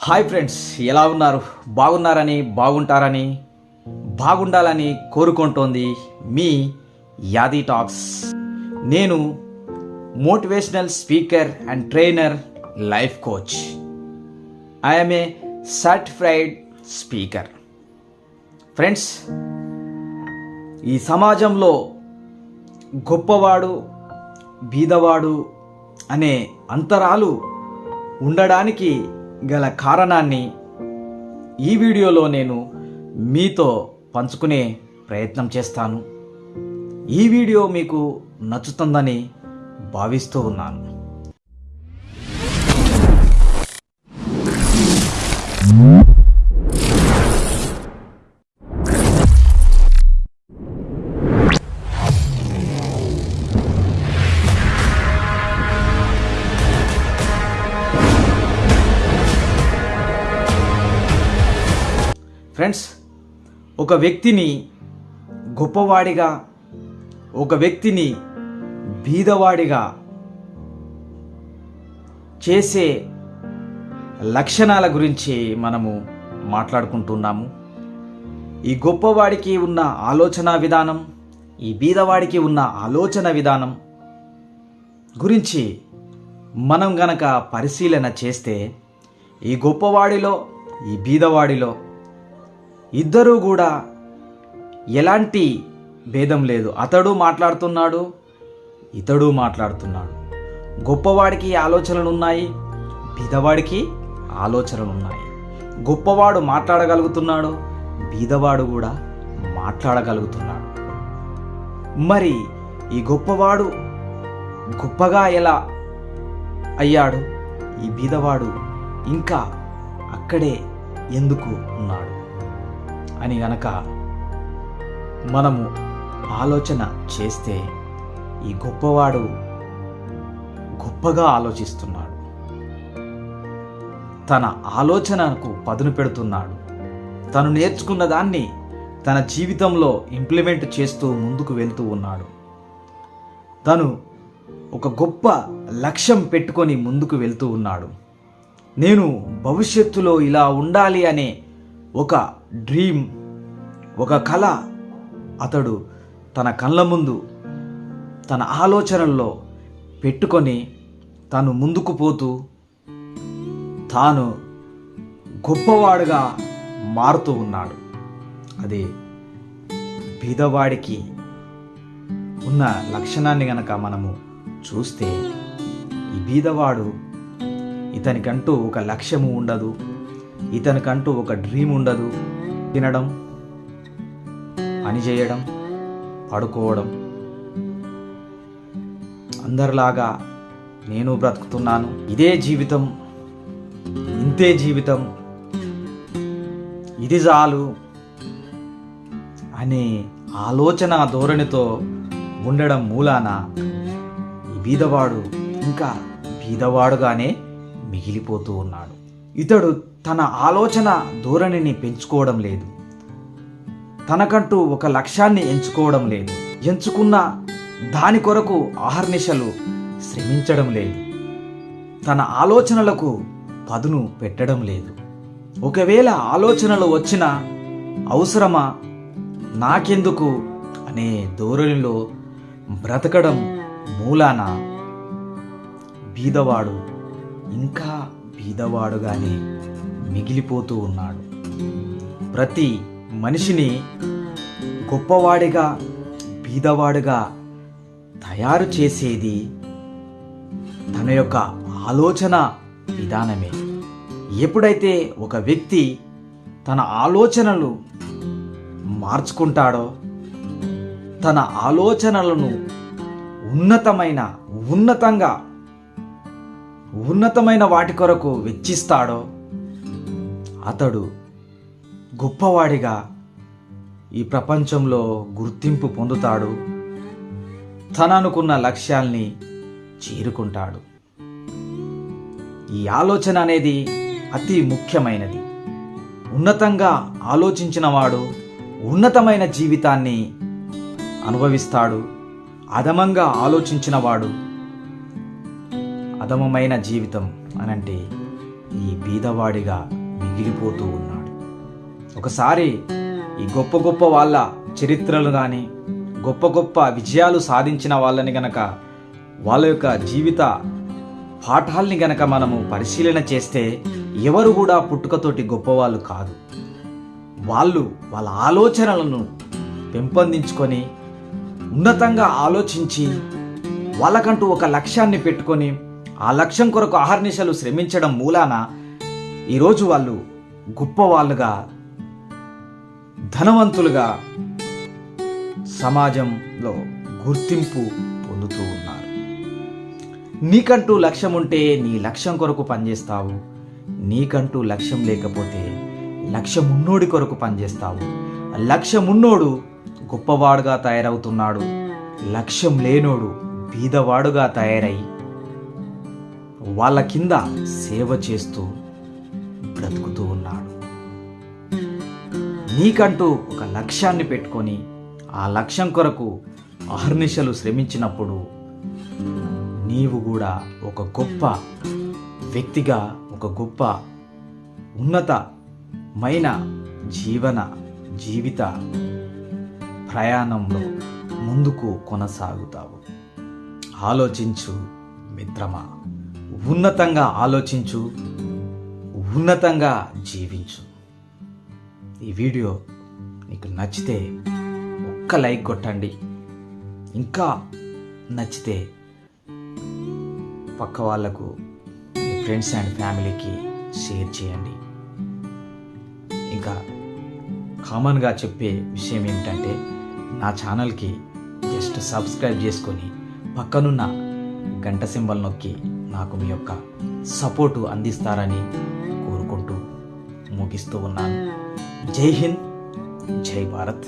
Hi friends ఎలా ఉన్నారు? బాగున్నారని బాగుంటారని బాగుండాలని కోరుకుంటోంది మీ యాది టాక్స్. నేను motivational speaker and trainer life coach. I'm a certified speaker friends ఈ సమాజంలో గొప్పవాడు బీదవాడు అనే అంతరాలు ఉండడానికి గల కారణాన్ని ఈ వీడియోలో నేను మీతో పంచుకునే ప్రయత్నం చేస్తాను. ఈ వీడియో మీకు నచ్చుతుందని భావిస్తూ ఉన్నాను. ఫ్రెండ్స్ ఒక వ్యక్తిని గొప్పవాడిగా ఒక వ్యక్తిని బీదవాడిగా చేసే లక్షణాల గురించి మనము మాట్లాడుకుంటున్నాము. ఈ గొప్పవాడికి ఉన్న ఆలోచన విధానం ఈ బీదవాడికి ఉన్న ఆలోచన విధానం గురించి మనం గనక పరిశీలన చేస్తే ఈ గొప్పవాడిలో ఈ బీదవాడిలో ఇద్దరూ కూడా ఎలాంటి భేదం లేదు. అతడు మాట్లాడుతున్నాడు ఇతడు మాట్లాడుతున్నాడు. గొప్పవాడికి ఆలోచనలు ఉన్నాయి బీదవాడికి ఆలోచనలు ఉన్నాయి గొప్పవాడు మాట్లాడగలుగుతున్నాడు బీదవాడు కూడా మాట్లాడగలుగుతున్నాడు. మరి ఈ గొప్పవాడు గొప్పగా ఎలా అయ్యాడు? ఈ బీదవాడు ఇంకా అక్కడే ఎందుకు ఉన్నాడు? అని గనక మనము ఆలోచన చేస్తే ఈ గొప్పవాడు గొప్పగా ఆలోచిస్తున్నాడు. తన ఆలోచనకు పదును పెడుతున్నాడు. తను నేర్చుకున్న దాన్ని తన జీవితంలో ఇంప్లిమెంట్ చేస్తూ ముందుకు వెళ్తూ ఉన్నాడు. తను ఒక గొప్ప లక్ష్యం పెట్టుకొని ముందుకు వెళ్తూ ఉన్నాడు. నేను భవిష్యత్తులో ఇలా ఉండాలి అనే ఒక డ్రీమ్ ఒక కళ అతడు తన కళ్ళ ముందు తన ఆలోచనల్లో పెట్టుకొని తను ముందుకు పోతూ తాను గొప్పవాడుగా మారుతూ ఉన్నాడు. అది బీదవాడికి ఉన్న లక్షణాన్ని గనక మనము చూస్తే ఈ బీదవాడు ఇతనికంటూ ఒక లక్ష్యము ఉండదు. ఇతనికంటూ ఒక డ్రీమ్ ఉండదు. తినడం పని చేయడం పడుకోవడం. అందరిలాగా నేను బ్రతుకుతున్నాను. ఇదే జీవితం ఇంతే జీవితం. ఇది చాలు అనే ఆలోచన ధోరణితో ఉండడం మూలాన ఈ బీదవాడు ఇంకా బీదవాడుగానే మిగిలిపోతూ ఉన్నాడు. ఇతడు తన ఆలోచన ధోరణిని పెంచుకోవడం లేదు. తనకంటూ ఒక లక్ష్యాన్ని ఎంచుకోవడం లేదు. ఎంచుకున్న దాని కొరకు ఆహర్నిశలు శ్రమించడం లేదు. తన ఆలోచనలకు పదును పెట్టడం లేదు. ఒకవేళ ఆలోచనలు వచ్చిన అవసరమా? నాకెందుకు? అనే ధోరణిలో బ్రతకడం మూలాన? బీదవాడు ఇంకా బీదవాడుగానే మిగిలిపోతూ ఉన్నాడు. ప్రతి మనిషిని గొప్పవాడిగా బీదవాడుగా తయారు చేసేది తన యొక్క ఆలోచన విధానమే. ఎప్పుడైతే ఒక వ్యక్తి తన ఆలోచనలు మార్చుకుంటాడో తన ఆలోచనలను ఉన్నతమైన ఉన్నతంగా ఉన్నతమైన వాటి కొరకు వెచ్చిస్తాడో అతడు గొప్పవాడిగా ఈ ప్రపంచంలో గుర్తింపు పొందుతాడు. తననుకున్న లక్ష్యాల్ని చేరుకుంటాడు. ఈ ఆలోచన అనేది అతి ముఖ్యమైనది. ఉన్నతంగా ఆలోచించినవాడు ఉన్నతమైన జీవితాన్ని అనుభవిస్తాడు. అదమంగా ఆలోచించినవాడు అధమమైన జీవితం అనంటే ఈ బీదవాడిగా మిగిలిపోతూ ఉన్నాడు. ఒకసారి ఈ గొప్ప గొప్ప వాళ్ళ చరిత్రలు కానీ గొప్ప గొప్ప విజయాలు సాధించిన వాళ్ళని గనక వాళ్ళ యొక్క జీవిత పాఠాల్ని గనక మనము పరిశీలన చేస్తే ఎవరు కూడా పుట్టుకతోటి గొప్పవాళ్ళు కాదు. వాళ్ళు వాళ్ళ ఆలోచనలను పెంపొందించుకొని ఉన్నతంగా ఆలోచించి వాళ్ళకంటూ ఒక లక్ష్యాన్ని పెట్టుకొని ఆ లక్ష్యం కొరకు అహర్నిశలు శ్రమించడం మూలాన ఈరోజు వాళ్ళు గొప్పవాళ్ళుగా ధనవంతులుగా సమాజంలో గుర్తింపు పొందుతూ ఉన్నారు. నీకంటూ లక్ష్యం ఉంటే నీ లక్ష్యం కొరకు పనిచేస్తావు. నీకంటూ లక్ష్యం లేకపోతే లక్ష్యం ఉన్నోడి కొరకు పనిచేస్తావు. లక్ష్యం ఉన్నోడు గొప్పవాడుగా తయారవుతున్నాడు. లక్ష్యం లేనోడు బీదవాడుగా తయారై వాళ్ళ కింద సేవ చేస్తూ బ్రతుకుతూ ఉన్నాడు. నీకంటూ ఒక లక్ష్యాన్ని పెట్టుకొని ఆ లక్ష్యం కొరకు అహర్నిశలు శ్రమించినప్పుడు నీవు కూడా ఒక గొప్ప వ్యక్తిగా ఒక గొప్ప ఉన్నతమైన జీవన జీవిత ప్రయాణంలో ముందుకు కొనసాగుతావు. ఆలోచించు మిత్రమా. ఉన్నతంగా ఆలోచించు ఉన్నతంగా జీవించు. ఈ వీడియో నీకు నచ్చితే ఒక్క లైక్ కొట్టండి. ఇంకా నచ్చితే పక్క వాళ్ళకు మీ ఫ్రెండ్స్ అండ్ ఫ్యామిలీకి షేర్ చేయండి. ఇంకా కామన్గా చెప్పే విషయం ఏమిటంటే నా ఛానల్కి జస్ట్ సబ్స్క్రైబ్ చేసుకొని పక్కనున్న గంట సింబల్ నొక్కి నాకు మీ యొక్క సపోర్టు అందిస్తారని కోరుకుంటూ ముగిస్తూ ఉన్నాను. జై హింద్ జై భారత్.